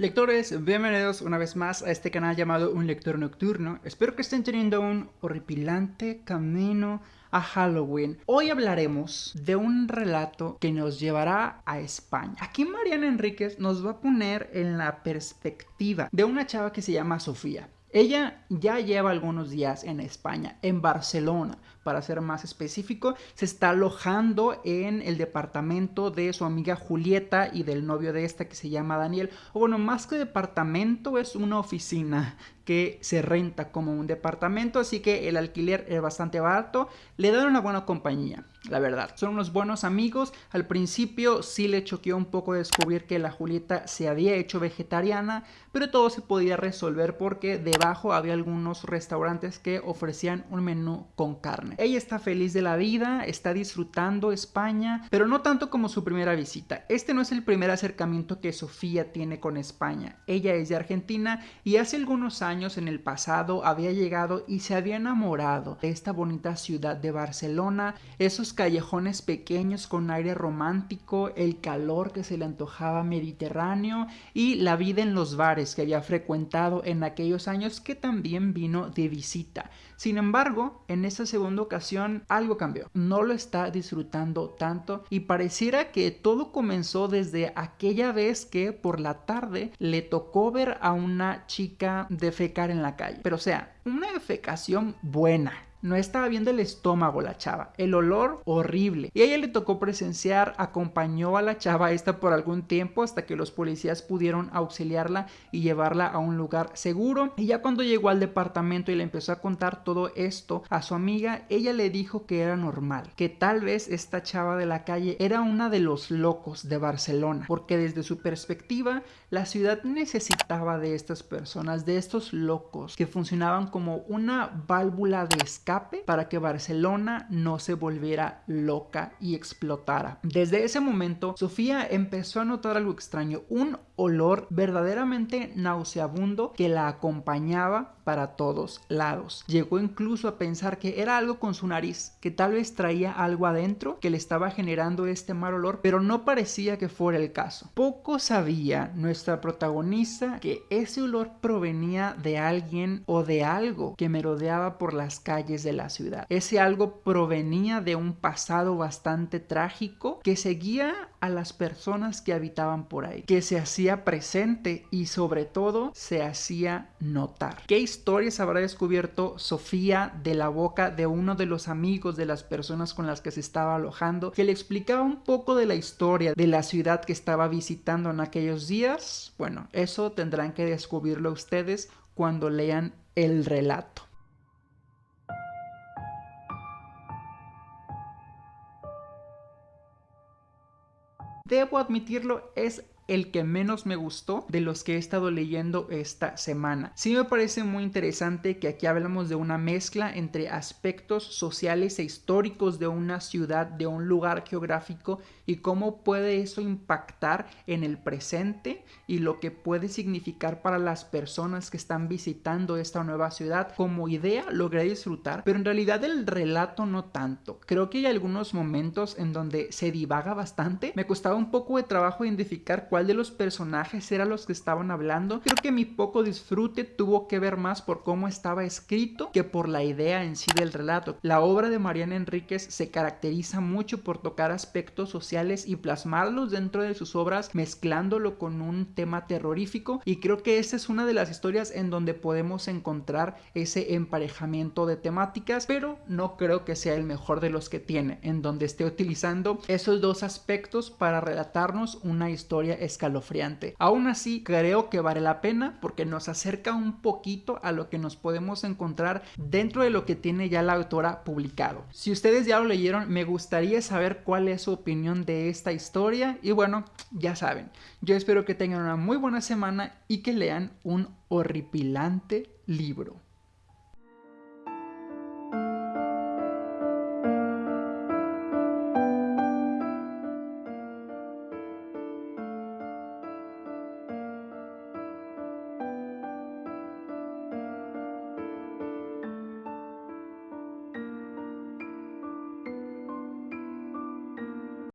Lectores, bienvenidos una vez más a este canal llamado Un Lector Nocturno. Espero que estén teniendo un horripilante camino a Halloween. Hoy hablaremos de un relato que nos llevará a España. Aquí Mariana Enríquez nos va a poner en la perspectiva de una chava que se llama Sofía. Ella ya lleva algunos días en España, en Barcelona, para ser más específico, se está alojando en el departamento de su amiga Julieta y del novio de esta que se llama Daniel. O bueno, más que departamento es una oficina que se renta como un departamento, así que el alquiler es bastante barato, le dan una buena compañía, la verdad. Son unos buenos amigos, al principio sí le choqueó un poco descubrir que la Julieta se había hecho vegetariana, pero todo se podía resolver porque debajo había algunos restaurantes que ofrecían un menú con carne. Ella está feliz de la vida, está disfrutando España, pero no tanto como su primera visita. Este no es el primer acercamiento que Sofía tiene con España. Ella es de Argentina y hace algunos años en el pasado había llegado y se había enamorado de esta bonita ciudad de Barcelona, esos callejones pequeños con aire romántico, el calor que se le antojaba mediterráneo y la vida en los bares que había frecuentado en aquellos años que también vino de visita. Sin embargo, en esta segunda algo cambió. No lo está disfrutando tanto y pareciera que todo comenzó desde aquella vez que por la tarde le tocó ver a una chica defecar en la calle. Pero o sea, una defecación buena, no estaba viendo el estómago la chava, el olor horrible. Y a ella le tocó presenciar, acompañó a la chava esta por algún tiempo hasta que los policías pudieron auxiliarla y llevarla a un lugar seguro. Y ya cuando llegó al departamento y le empezó a contar todo esto a su amiga, ella le dijo que era normal, que tal vez esta chava de la calle era una de los locos de Barcelona, porque desde su perspectiva la ciudad necesitaba de estas personas, de estos locos que funcionaban como una válvula de escape para que Barcelona no se volviera loca y explotara. Desde ese momento, Sofía empezó a notar algo extraño, un olor verdaderamente nauseabundo que la acompañaba para todos lados. Llegó incluso a pensar que era algo con su nariz, que tal vez traía algo adentro que le estaba generando este mal olor, pero no parecía que fuera el caso. Poco sabía nuestra protagonista que ese olor provenía de alguien o de algo que merodeaba por las calles de la ciudad. Ese algo provenía de un pasado bastante trágico que seguía a las personas que habitaban por ahí, que se hacía presente y sobre todo se hacía notar. ¿Qué historias habrá descubierto Sofía de la boca de uno de los amigos de las personas con las que se estaba alojando que le explicaba un poco de la historia de la ciudad que estaba visitando en aquellos días? Bueno, eso tendrán que descubrirlo ustedes cuando lean el relato. Debo admitirlo, es el que menos me gustó de los que he estado leyendo esta semana. Sí me parece muy interesante que aquí hablamos de una mezcla entre aspectos sociales e históricos de una ciudad, de un lugar geográfico y cómo puede eso impactar en el presente y lo que puede significar para las personas que están visitando esta nueva ciudad. Como idea logré disfrutar, pero en realidad el relato no tanto. Creo que hay algunos momentos en donde se divaga bastante. Me costaba un poco de trabajo identificar de los personajes eran los que estaban hablando. Creo que mi poco disfrute tuvo que ver más por cómo estaba escrito que por la idea en sí del relato. La obra de Mariana Enríquez se caracteriza mucho por tocar aspectos sociales y plasmarlos dentro de sus obras mezclándolo con un tema terrorífico y creo que esta es una de las historias en donde podemos encontrar ese emparejamiento de temáticas pero no creo que sea el mejor de los que tiene en donde esté utilizando esos dos aspectos para relatarnos una historia escalofriante. Aún así, creo que vale la pena porque nos acerca un poquito a lo que nos podemos encontrar dentro de lo que tiene ya la autora publicado. Si ustedes ya lo leyeron, me gustaría saber cuál es su opinión de esta historia y bueno, ya saben, yo espero que tengan una muy buena semana y que lean un horripilante libro.